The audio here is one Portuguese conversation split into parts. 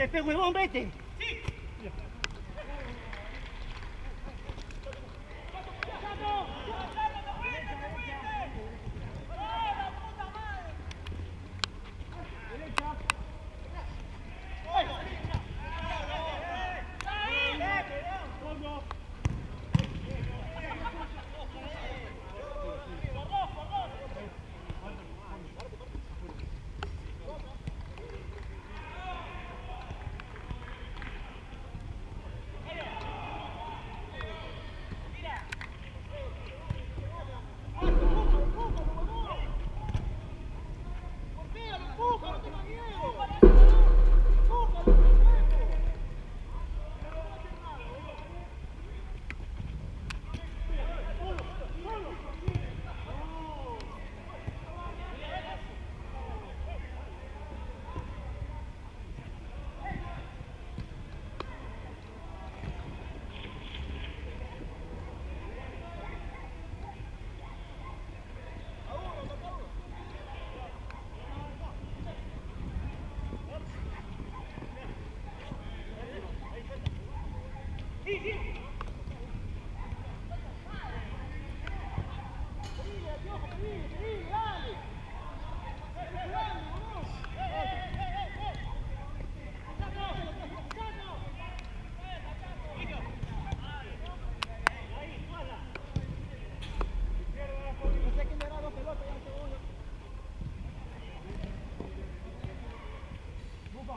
te pego el hombre,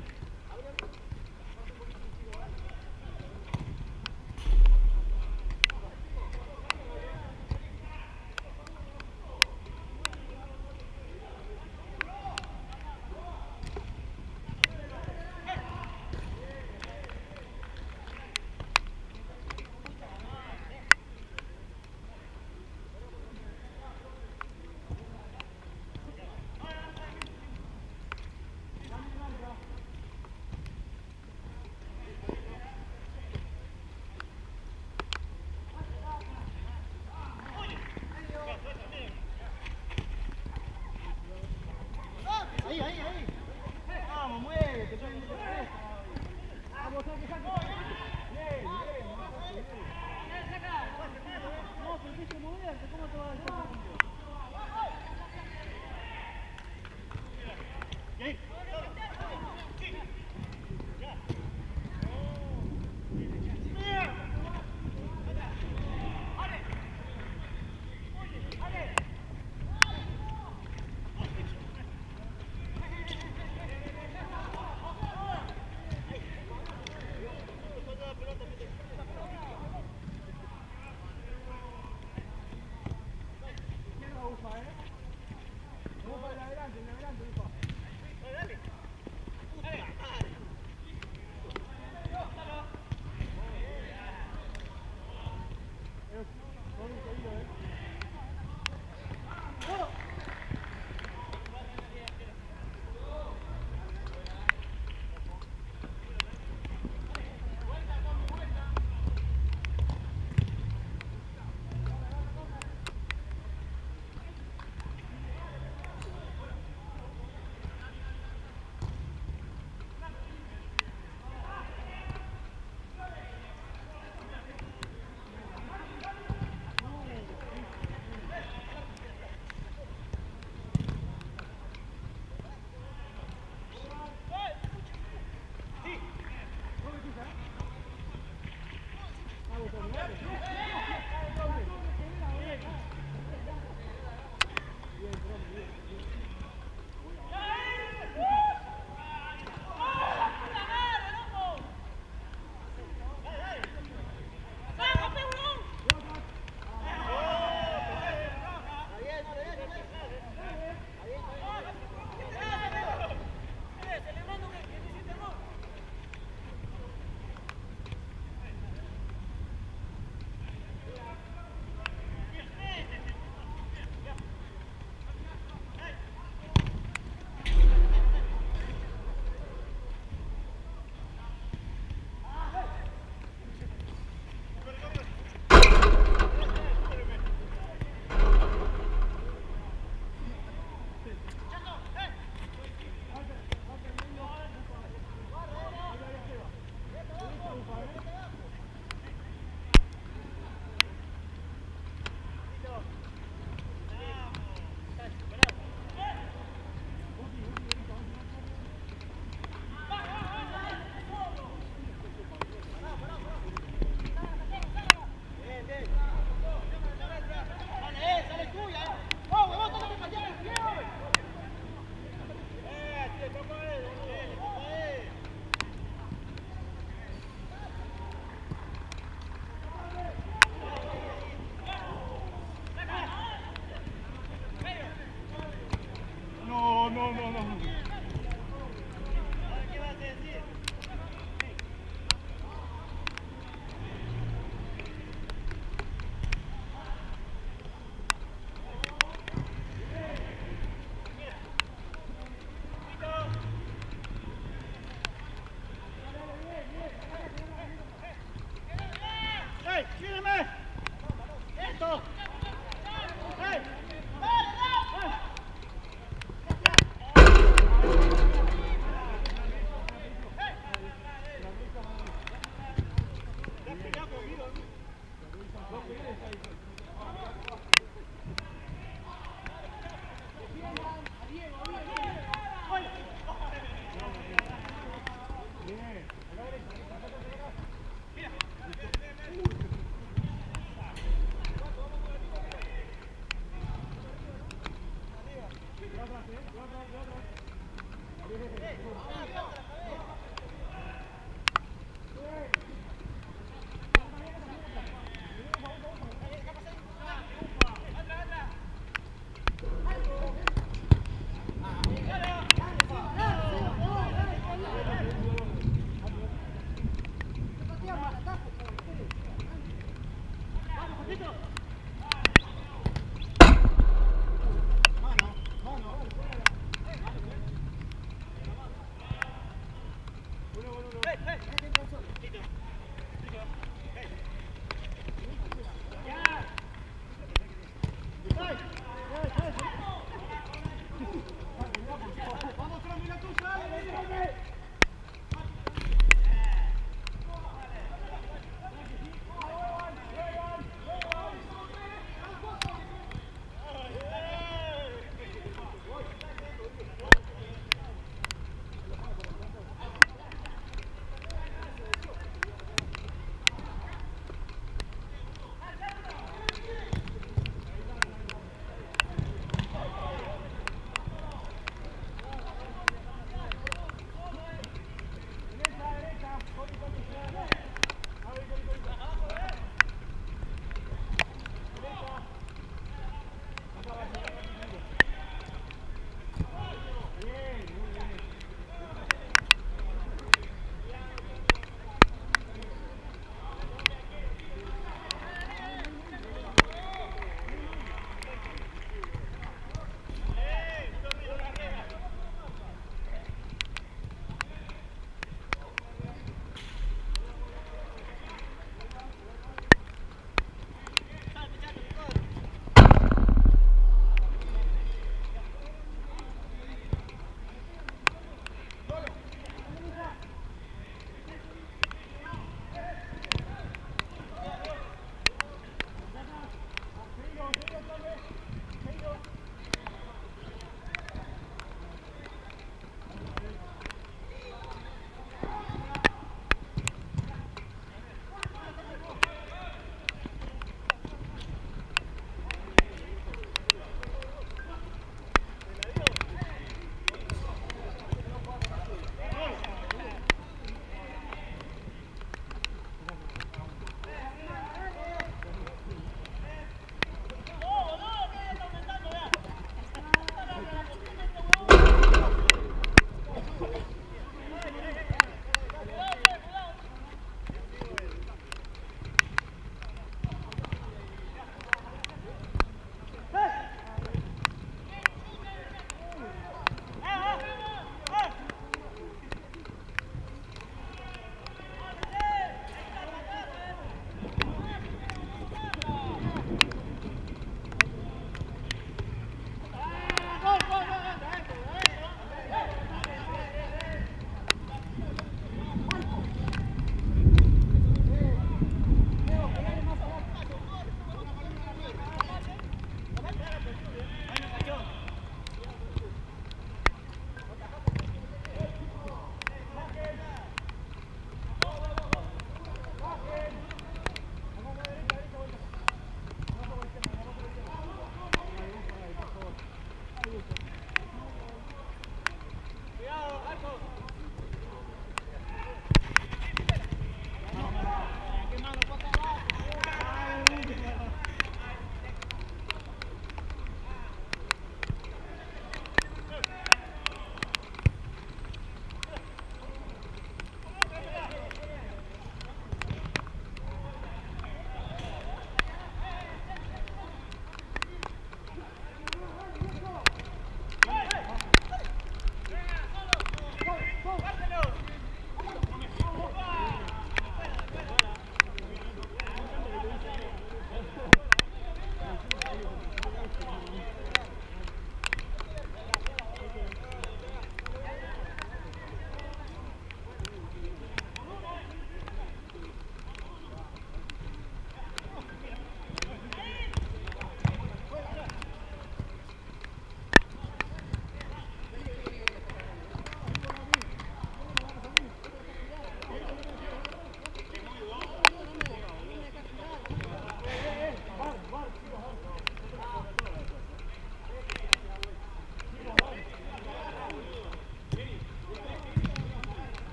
Thank you.